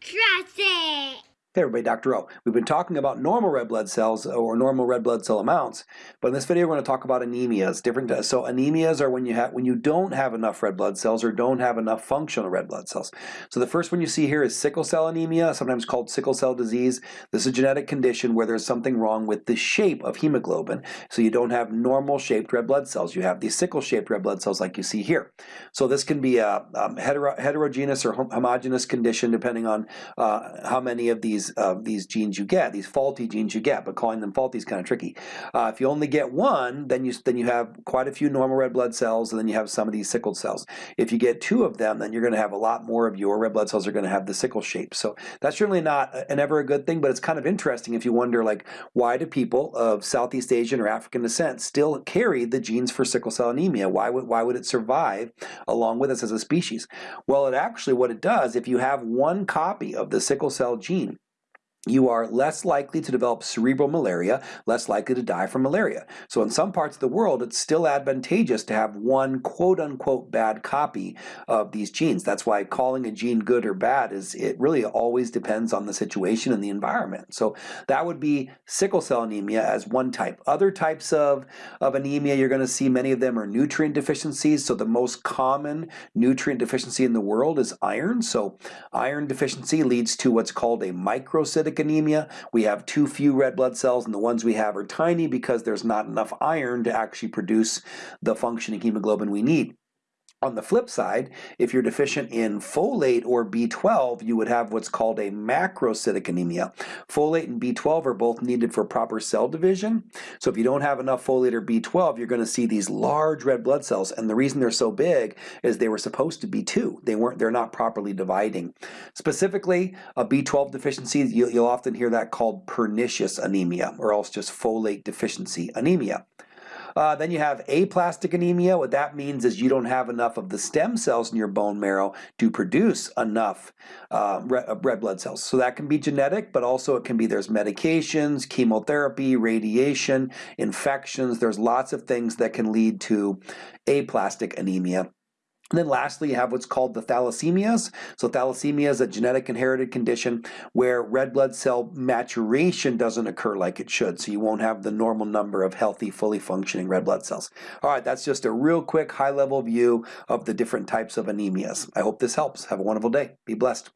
Trust it. Hey everybody, Dr. O. We've been talking about normal red blood cells or normal red blood cell amounts, but in this video we're going to talk about anemias. Different. So anemias are when you have when you don't have enough red blood cells or don't have enough functional red blood cells. So the first one you see here is sickle cell anemia, sometimes called sickle cell disease. This is a genetic condition where there's something wrong with the shape of hemoglobin. So you don't have normal shaped red blood cells. You have these sickle shaped red blood cells like you see here. So this can be a um, hetero heterogeneous or homogeneous condition depending on uh, how many of these these uh, these genes you get, these faulty genes you get, but calling them faulty is kind of tricky. Uh, if you only get one, then you then you have quite a few normal red blood cells, and then you have some of these sickled cells. If you get two of them, then you're going to have a lot more of your red blood cells are going to have the sickle shape. So that's certainly not an ever a good thing, but it's kind of interesting if you wonder like why do people of Southeast Asian or African descent still carry the genes for sickle cell anemia? Why would why would it survive along with us as a species? Well, it actually what it does if you have one copy of the sickle cell gene you are less likely to develop cerebral malaria, less likely to die from malaria. So in some parts of the world, it's still advantageous to have one quote-unquote bad copy of these genes. That's why calling a gene good or bad is it really always depends on the situation and the environment. So that would be sickle cell anemia as one type. Other types of, of anemia, you're going to see many of them are nutrient deficiencies. So the most common nutrient deficiency in the world is iron. So iron deficiency leads to what's called a microcytic anemia. We have too few red blood cells and the ones we have are tiny because there's not enough iron to actually produce the functioning hemoglobin we need. On the flip side, if you're deficient in folate or B12, you would have what's called a macrocytic anemia. Folate and B12 are both needed for proper cell division. So if you don't have enough folate or B12, you're going to see these large red blood cells. And the reason they're so big is they were supposed to be two. They weren't, they're not properly dividing. Specifically, a B12 deficiency, you'll often hear that called pernicious anemia or else just folate deficiency anemia. Uh, then you have aplastic anemia. What that means is you don't have enough of the stem cells in your bone marrow to produce enough uh, red blood cells. So that can be genetic, but also it can be there's medications, chemotherapy, radiation, infections. There's lots of things that can lead to aplastic anemia. And then lastly, you have what's called the thalassemias. So thalassemia is a genetic inherited condition where red blood cell maturation doesn't occur like it should. So you won't have the normal number of healthy, fully functioning red blood cells. All right, that's just a real quick high level view of the different types of anemias. I hope this helps. Have a wonderful day. Be blessed.